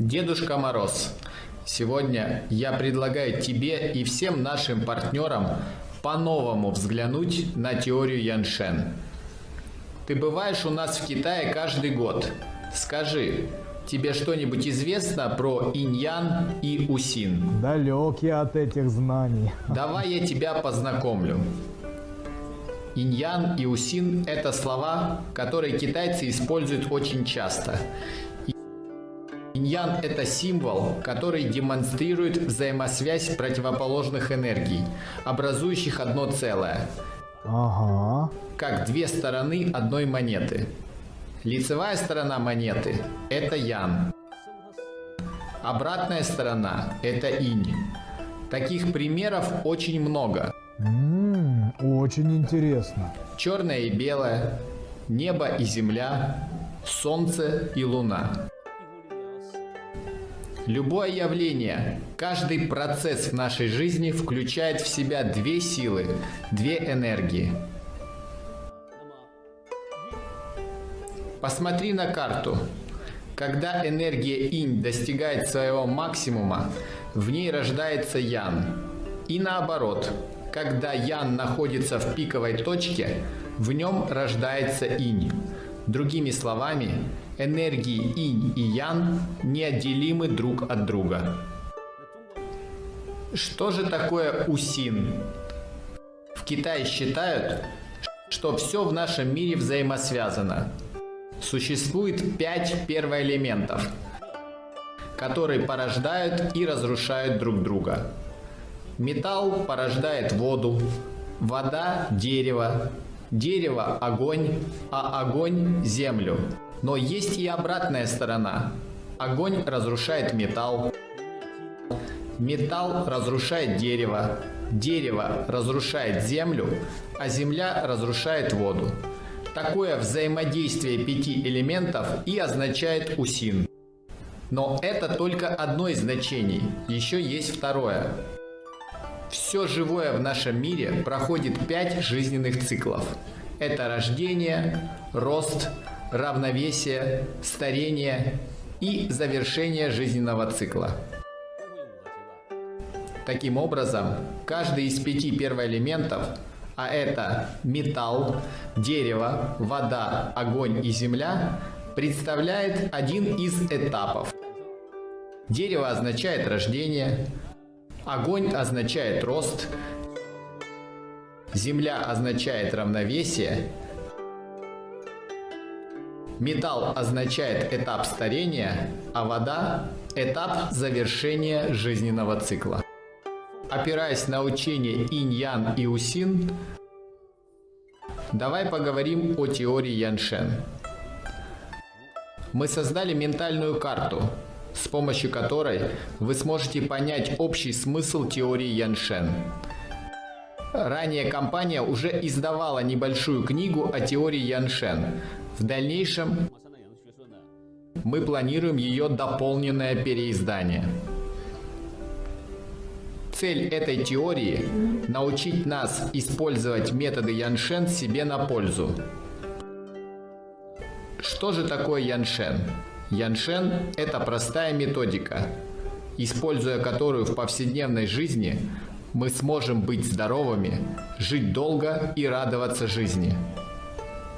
Дедушка Мороз, сегодня я предлагаю тебе и всем нашим партнерам по-новому взглянуть на теорию Яншен. Ты бываешь у нас в Китае каждый год. Скажи, тебе что-нибудь известно про иньян и усин? Далек я от этих знаний. Давай я тебя познакомлю. Иньян и усин – это слова, которые китайцы используют очень часто. Иньян – это символ, который демонстрирует взаимосвязь противоположных энергий, образующих одно целое, Ага. как две стороны одной монеты. Лицевая сторона монеты – это ян. Обратная сторона – это инь. Таких примеров очень много. М, очень интересно. Черное и белое, небо и земля, солнце и луна. Любое явление, каждый процесс в нашей жизни включает в себя две силы, две энергии. Посмотри на карту. Когда энергия инь достигает своего максимума, в ней рождается ян. И наоборот, когда ян находится в пиковой точке, в нем рождается инь. Другими словами, энергии инь и ян неотделимы друг от друга. Что же такое усин? В Китае считают, что все в нашем мире взаимосвязано. Существует пять первоэлементов, которые порождают и разрушают друг друга. Металл порождает воду, вода – дерево, дерево – огонь, а огонь – землю. Но есть и обратная сторона. Огонь разрушает металл, металл разрушает дерево, дерево разрушает землю, а земля разрушает воду. Такое взаимодействие пяти элементов и означает усин. Но это только одно из значений, еще есть второе. Все живое в нашем мире проходит пять жизненных циклов. Это рождение, рост, равновесие, старение и завершение жизненного цикла. Таким образом, каждый из пяти первоэлементов, а это металл, дерево, вода, огонь и земля, представляет один из этапов. Дерево означает рождение, огонь означает рост, земля означает равновесие, металл означает этап старения, а вода – этап завершения жизненного цикла. Опираясь на учение инь-ян и усин, давай поговорим о теории Яншен. Мы создали ментальную карту, с помощью которой вы сможете понять общий смысл теории Яншен. Ранее компания уже издавала небольшую книгу о теории Яншен. В дальнейшем мы планируем ее дополненное переиздание. Цель этой теории – научить нас использовать методы Яншен себе на пользу. Что же такое Яншен? Яншен – это простая методика, используя которую в повседневной жизни мы сможем быть здоровыми, жить долго и радоваться жизни.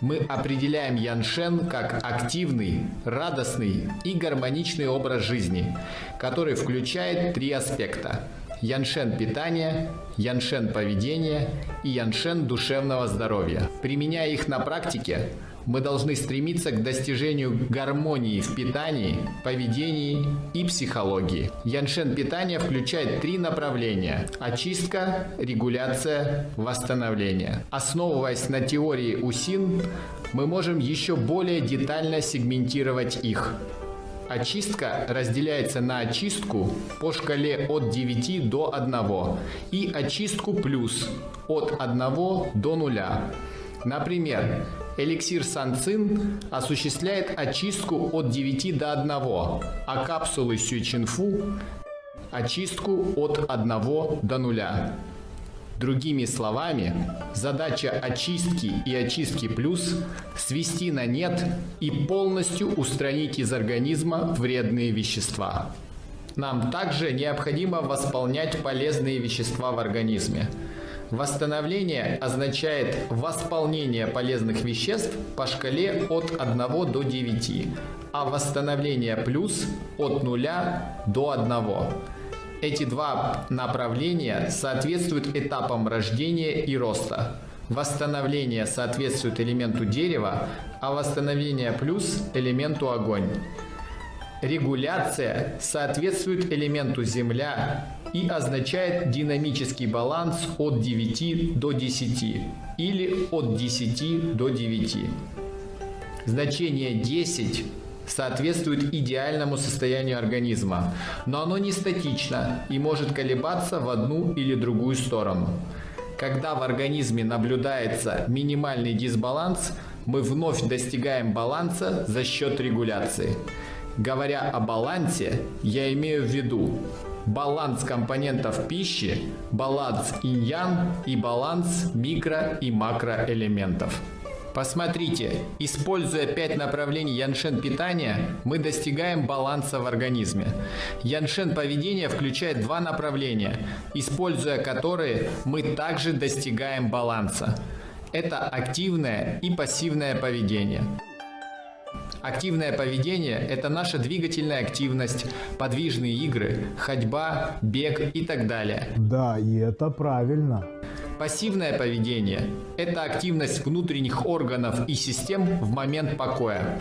Мы определяем Яншен как активный, радостный и гармоничный образ жизни, который включает три аспекта – Яншен питания, Яншен поведения и Яншен душевного здоровья. Применяя их на практике, мы должны стремиться к достижению гармонии в питании, поведении и психологии. Яншен питания включает три направления – очистка, регуляция, восстановление. Основываясь на теории УСИН, мы можем еще более детально сегментировать их. Очистка разделяется на очистку по шкале от 9 до 1 и очистку плюс от 1 до 0. Например, эликсир Санцин осуществляет очистку от 9 до 1, а капсулы Сючинфу – очистку от 1 до 0. Другими словами, задача очистки и очистки плюс – свести на нет и полностью устранить из организма вредные вещества. Нам также необходимо восполнять полезные вещества в организме. Восстановление означает восполнение полезных веществ по шкале от 1 до 9, а восстановление плюс от 0 до 1. Эти два направления соответствуют этапам рождения и роста. Восстановление соответствует элементу дерева, а восстановление плюс элементу огонь. Регуляция соответствует элементу Земля и означает динамический баланс от 9 до 10 или от 10 до 9. Значение 10 соответствует идеальному состоянию организма, но оно не статично и может колебаться в одну или другую сторону. Когда в организме наблюдается минимальный дисбаланс, мы вновь достигаем баланса за счет регуляции. Говоря о балансе, я имею в виду баланс компонентов пищи, баланс инь-ян и баланс микро- и макроэлементов. Посмотрите, используя пять направлений яншен питания, мы достигаем баланса в организме. Яншен поведения включает два направления, используя которые мы также достигаем баланса. Это активное и пассивное поведение. Активное поведение – это наша двигательная активность, подвижные игры, ходьба, бег и так далее. Да, и это правильно. Пассивное поведение – это активность внутренних органов и систем в момент покоя.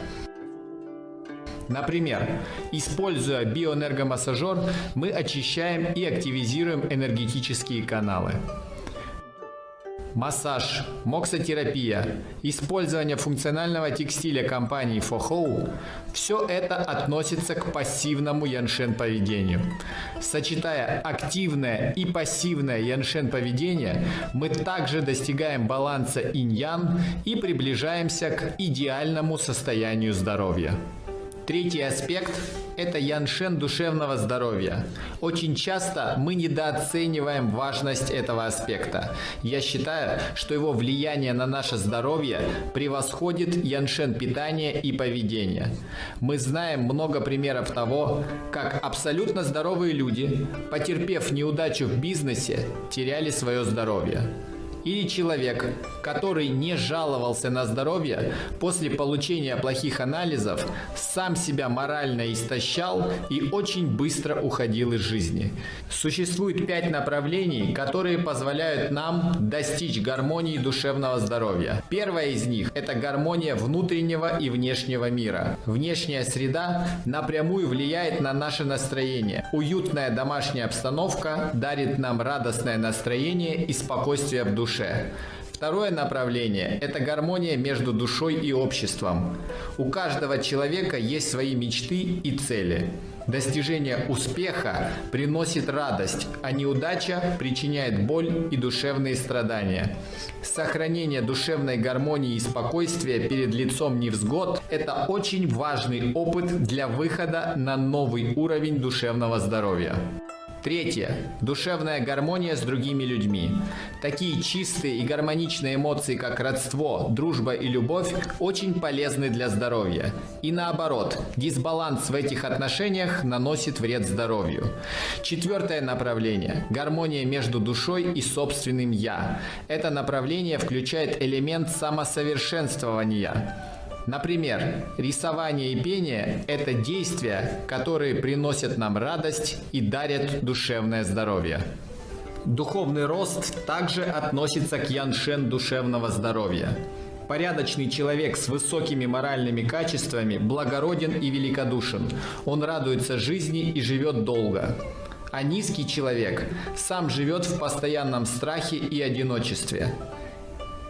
Например, используя биоэнергомассажер, мы очищаем и активизируем энергетические каналы массаж, моксотерапия, использование функционального текстиля компании Fohou – все это относится к пассивному яншен поведению. Сочетая активное и пассивное яншен поведение, мы также достигаем баланса инь-ян и приближаемся к идеальному состоянию здоровья. Третий аспект – это яншен душевного здоровья. Очень часто мы недооцениваем важность этого аспекта. Я считаю, что его влияние на наше здоровье превосходит яншен питания и поведения. Мы знаем много примеров того, как абсолютно здоровые люди, потерпев неудачу в бизнесе, теряли свое здоровье или человек, который не жаловался на здоровье, после получения плохих анализов сам себя морально истощал и очень быстро уходил из жизни. Существует пять направлений, которые позволяют нам достичь гармонии душевного здоровья. Первое из них – это гармония внутреннего и внешнего мира. Внешняя среда напрямую влияет на наше настроение. Уютная домашняя обстановка дарит нам радостное настроение и спокойствие в душе душе. Второе направление – это гармония между душой и обществом. У каждого человека есть свои мечты и цели. Достижение успеха приносит радость, а неудача причиняет боль и душевные страдания. Сохранение душевной гармонии и спокойствия перед лицом невзгод – это очень важный опыт для выхода на новый уровень душевного здоровья. Третье. Душевная гармония с другими людьми. Такие чистые и гармоничные эмоции, как родство, дружба и любовь, очень полезны для здоровья. И наоборот, дисбаланс в этих отношениях наносит вред здоровью. Четвертое направление. Гармония между душой и собственным «я». Это направление включает элемент самосовершенствования. Например, рисование и пение – это действия, которые приносят нам радость и дарят душевное здоровье. Духовный рост также относится к яншен душевного здоровья. Порядочный человек с высокими моральными качествами благороден и великодушен. Он радуется жизни и живет долго. А низкий человек сам живет в постоянном страхе и одиночестве.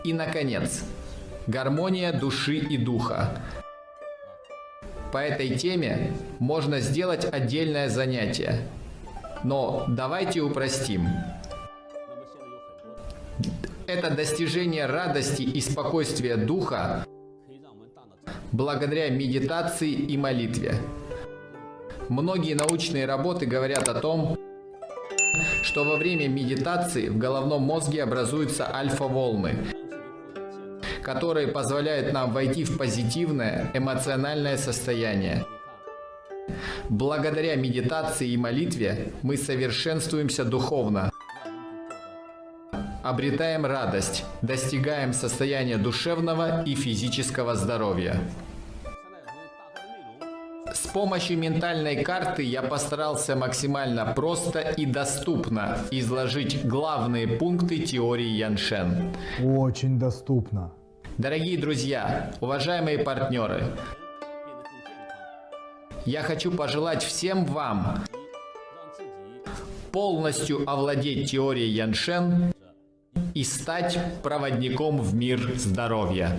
И, наконец, гармония души и духа. По этой теме можно сделать отдельное занятие. Но давайте упростим. Это достижение радости и спокойствия духа благодаря медитации и молитве. Многие научные работы говорят о том, что во время медитации в головном мозге образуются альфа-волны, которые позволяют нам войти в позитивное эмоциональное состояние. Благодаря медитации и молитве мы совершенствуемся духовно, обретаем радость, достигаем состояния душевного и физического здоровья. С помощью ментальной карты я постарался максимально просто и доступно изложить главные пункты теории Яншен. Очень доступно. Дорогие друзья, уважаемые партнеры, я хочу пожелать всем вам полностью овладеть теорией Яншен и стать проводником в мир здоровья.